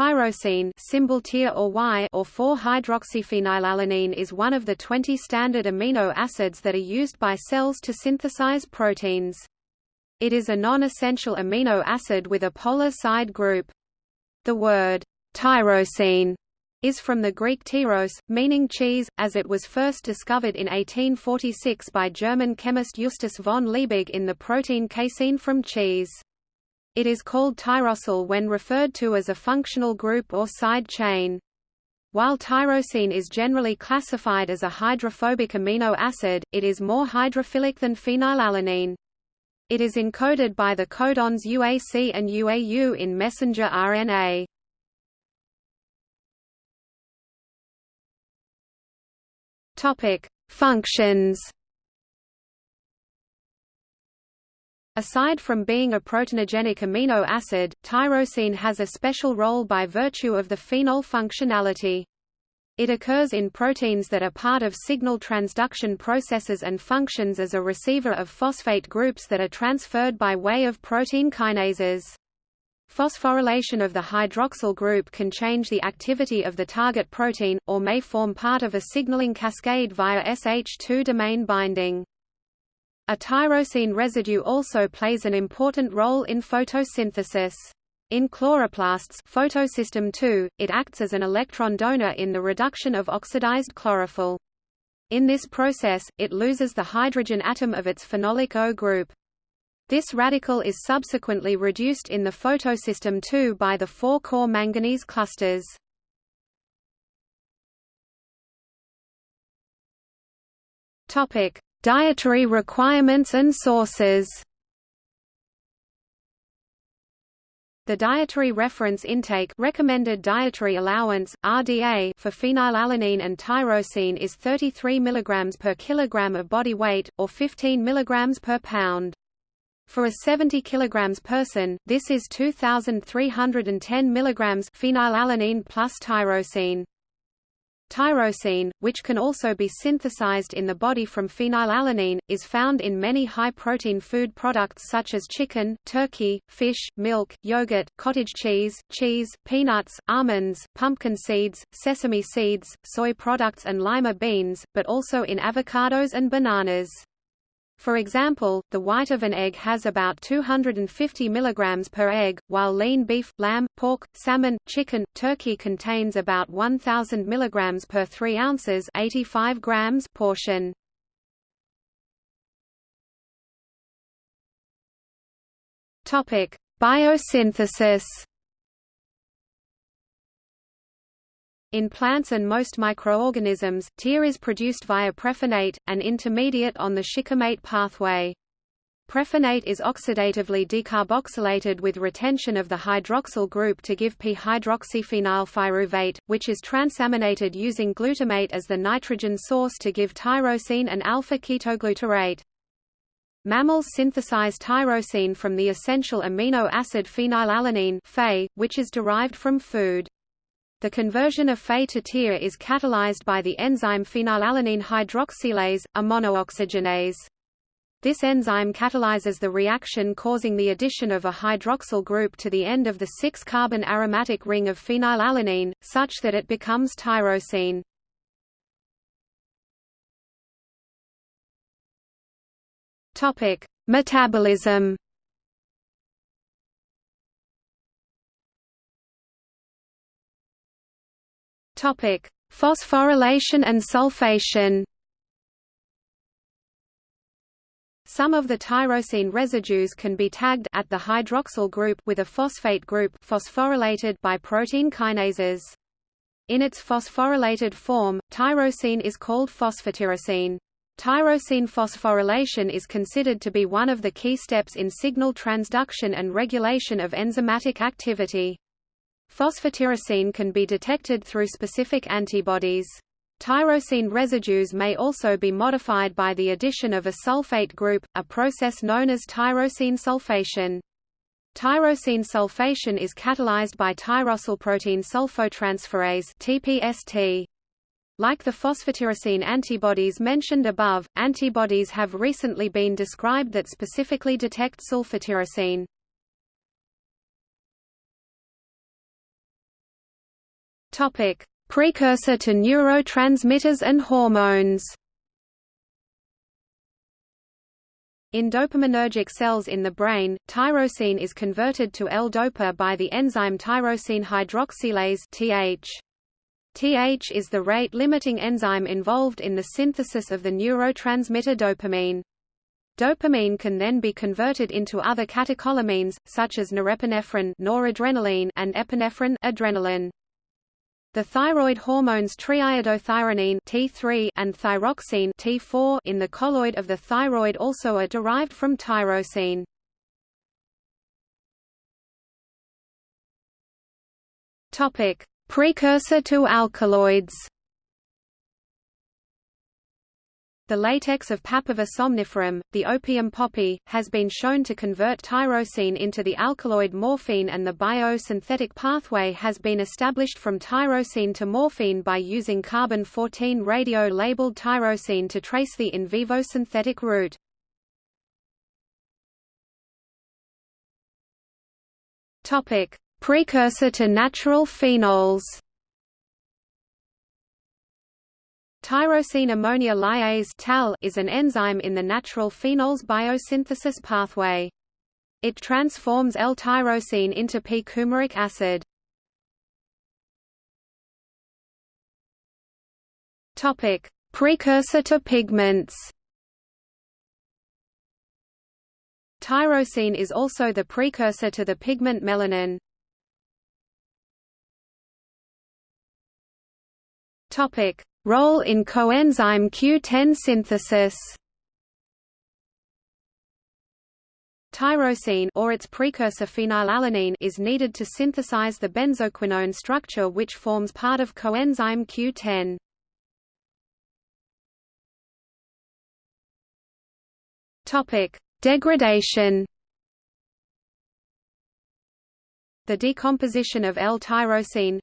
Tyrosine symbol TYR or Y or 4-hydroxyphenylalanine is one of the 20 standard amino acids that are used by cells to synthesize proteins. It is a non-essential amino acid with a polar side group. The word tyrosine is from the Greek tyros, meaning cheese, as it was first discovered in 1846 by German chemist Justus von Liebig in the protein casein from cheese. It is called tyrosyl when referred to as a functional group or side chain. While tyrosine is generally classified as a hydrophobic amino acid, it is more hydrophilic than phenylalanine. It is encoded by the codons UAC and UAU in messenger RNA. Topic: Functions. Aside from being a proteinogenic amino acid, tyrosine has a special role by virtue of the phenol functionality. It occurs in proteins that are part of signal transduction processes and functions as a receiver of phosphate groups that are transferred by way of protein kinases. Phosphorylation of the hydroxyl group can change the activity of the target protein, or may form part of a signaling cascade via SH2 domain binding. A tyrosine residue also plays an important role in photosynthesis. In chloroplasts photosystem II, it acts as an electron donor in the reduction of oxidized chlorophyll. In this process, it loses the hydrogen atom of its phenolic O group. This radical is subsequently reduced in the photosystem II by the four core manganese clusters. Topic: Dietary requirements and sources. The dietary reference intake recommended dietary allowance RDA for phenylalanine and tyrosine is 33 mg per kilogram of body weight or 15 mg per pound. For a 70 kg person, this is 2,310 mg phenylalanine plus tyrosine. Tyrosine, which can also be synthesized in the body from phenylalanine, is found in many high-protein food products such as chicken, turkey, fish, milk, yogurt, cottage cheese, cheese, peanuts, almonds, pumpkin seeds, sesame seeds, soy products and lima beans, but also in avocados and bananas. For example, the white of an egg has about 250 mg per egg, while lean beef, lamb, pork, salmon, chicken, turkey contains about 1000 mg per 3 ounces 85 grams portion. Biosynthesis In plants and most microorganisms, TYR is produced via prephenate, an intermediate on the shikimate pathway. Prephenate is oxidatively decarboxylated with retention of the hydroxyl group to give p-hydroxyphenylpyruvate, which is transaminated using glutamate as the nitrogen source to give tyrosine and alpha-ketoglutarate. Mammals synthesize tyrosine from the essential amino acid phenylalanine which is derived from food. The conversion of Phe to TYR is catalyzed by the enzyme phenylalanine hydroxylase, a monooxygenase. This enzyme catalyzes the reaction causing the addition of a hydroxyl group to the end of the 6-carbon aromatic ring of phenylalanine, such that it becomes tyrosine. Metabolism Topic: Phosphorylation and sulfation. Some of the tyrosine residues can be tagged at the hydroxyl group with a phosphate group phosphorylated by protein kinases. In its phosphorylated form, tyrosine is called phosphotyrosine. Tyrosine phosphorylation is considered to be one of the key steps in signal transduction and regulation of enzymatic activity. Phosphotyrosine can be detected through specific antibodies. Tyrosine residues may also be modified by the addition of a sulfate group, a process known as tyrosine sulfation. Tyrosine sulfation is catalyzed by tyrosylprotein sulfotransferase (TPST). Like the phosphotyrosine antibodies mentioned above, antibodies have recently been described that specifically detect sulfotyrosine. Topic: Precursor to neurotransmitters and hormones. In dopaminergic cells in the brain, tyrosine is converted to L-dopa by the enzyme tyrosine hydroxylase (TH). TH is the rate-limiting enzyme involved in the synthesis of the neurotransmitter dopamine. Dopamine can then be converted into other catecholamines, such as norepinephrine noradrenaline and epinephrine adrenaline. The thyroid hormones triiodothyronine T3 and thyroxine T4 in the colloid of the thyroid also are derived from tyrosine. Topic: Precursor to alkaloids. The latex of Papaver somniferum, the opium poppy, has been shown to convert tyrosine into the alkaloid morphine and the biosynthetic pathway has been established from tyrosine to morphine by using carbon-14 radio-labeled tyrosine to trace the in vivo synthetic route. Precursor to natural phenols Tyrosine ammonia lyase is an enzyme in the natural phenols biosynthesis pathway. It transforms L-tyrosine into p-coumaric acid. Precursor to pigments. Tyrosine is also the precursor to the pigment melanin. Topic: Role in coenzyme Q10 synthesis Tyrosine or its precursor phenylalanine is needed to synthesize the benzoquinone structure which forms part of coenzyme Q10. Topic: Degradation The decomposition of L-tyrosine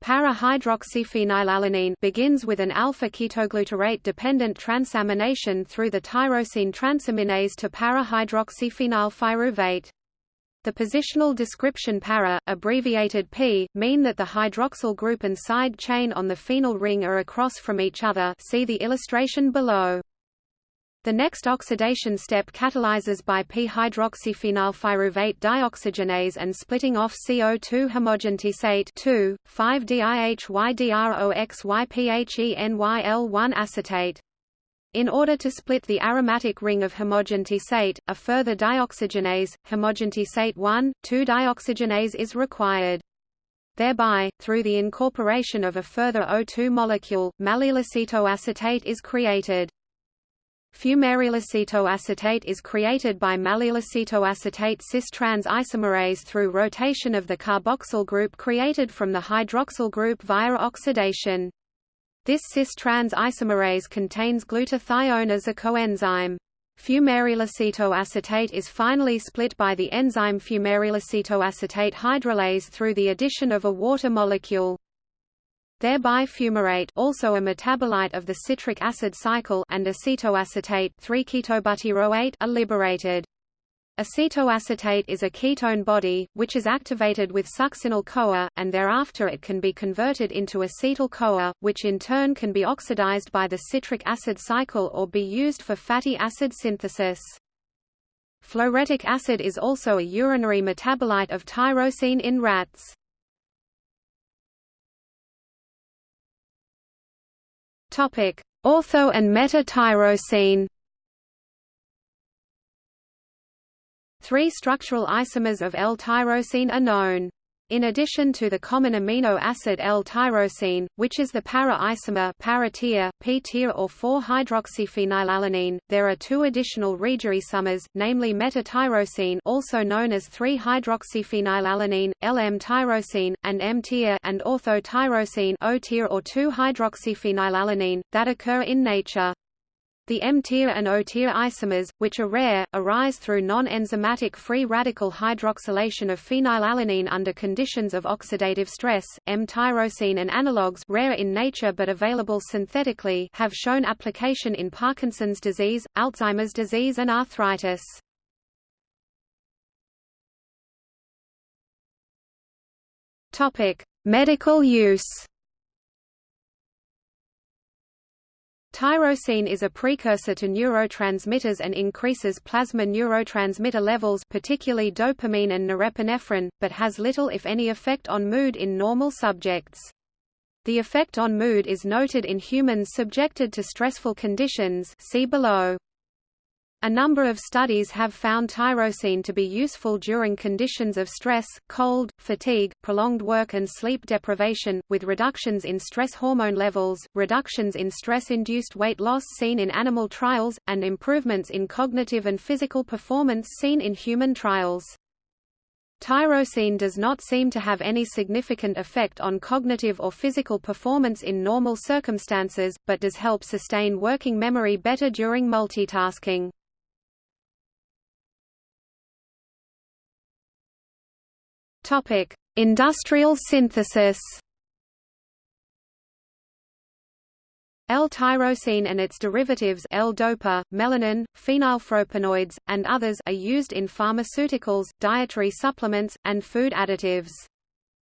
Para-hydroxyphenylalanine begins with an alpha-ketoglutarate-dependent transamination through the tyrosine transaminase to para-hydroxyphenylpyruvate. The positional description para, abbreviated P, mean that the hydroxyl group and side chain on the phenyl ring are across from each other see the illustration below. The next oxidation step catalyzes by p-hydroxyphenylpyruvate dioxygenase and splitting off CO2 homogentisate 2, 5-DIHYDROXYPHENYL1 acetate. In order to split the aromatic ring of homogentisate, a further dioxygenase, homogentisate 1, 2-dioxygenase is required. Thereby, through the incorporation of a further O2 molecule, maleylacetoacetate is created. Fumarylacetoacetate is created by maleylacetoacetate cis-trans isomerase through rotation of the carboxyl group created from the hydroxyl group via oxidation. This cis-trans isomerase contains glutathione as a coenzyme. Fumarylacetoacetate is finally split by the enzyme fumarylacetoacetate hydrolase through the addition of a water molecule. Thereby fumarate also a metabolite of the citric acid cycle and acetoacetate 3-ketobutyrate are liberated. Acetoacetate is a ketone body, which is activated with succinyl-CoA, and thereafter it can be converted into acetyl-CoA, which in turn can be oxidized by the citric acid cycle or be used for fatty acid synthesis. Phloretic acid is also a urinary metabolite of tyrosine in rats. Topic: Ortho and meta-tyrosine. Three structural isomers of L-tyrosine are known. In addition to the common amino acid L-tyrosine, which is the para-isomer para-Tyr, P-Tyr or 4-hydroxyphenylalanine, there are two additional regioisomers, namely meta-tyrosine also known as 3-hydroxyphenylalanine, L-M-tyrosine, and M-Tyr and ortho-tyrosine O-Tyr or 2-hydroxyphenylalanine, that occur in nature. The M-Tyr and O-Tyr isomers, which are rare, arise through non-enzymatic free radical hydroxylation of phenylalanine under conditions of oxidative stress. M-tyrosine and analogues rare in nature but available synthetically have shown application in Parkinson's disease, Alzheimer's disease and arthritis. Topic: Medical use Tyrosine is a precursor to neurotransmitters and increases plasma neurotransmitter levels particularly dopamine and norepinephrine, but has little if any effect on mood in normal subjects. The effect on mood is noted in humans subjected to stressful conditions see below. A number of studies have found tyrosine to be useful during conditions of stress, cold, fatigue, prolonged work and sleep deprivation, with reductions in stress hormone levels, reductions in stress-induced weight loss seen in animal trials, and improvements in cognitive and physical performance seen in human trials. Tyrosine does not seem to have any significant effect on cognitive or physical performance in normal circumstances, but does help sustain working memory better during multitasking. Topic: Industrial synthesis. L-tyrosine and its derivatives L-dopa, melanin, phenylpropanoids, and others are used in pharmaceuticals, dietary supplements, and food additives.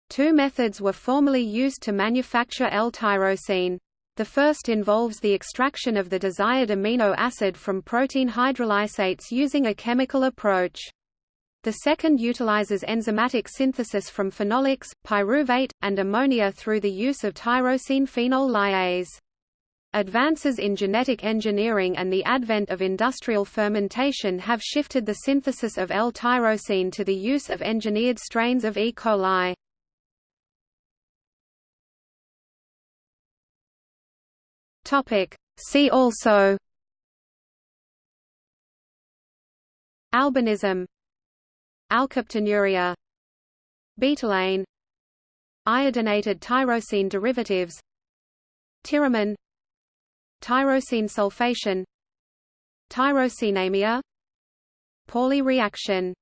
Two methods were formerly used to manufacture L-tyrosine. The first involves the extraction of the desired amino acid from protein hydrolysates using a chemical approach. The second utilizes enzymatic synthesis from phenolics, pyruvate, and ammonia through the use of tyrosine phenol lyase. Advances in genetic engineering and the advent of industrial fermentation have shifted the synthesis of L-tyrosine to the use of engineered strains of E. coli. See also Albinism Alkaptonuria Betalain Iodinated tyrosine derivatives Tyramine Tyrosine sulfation Tyrosinemia Pauly reaction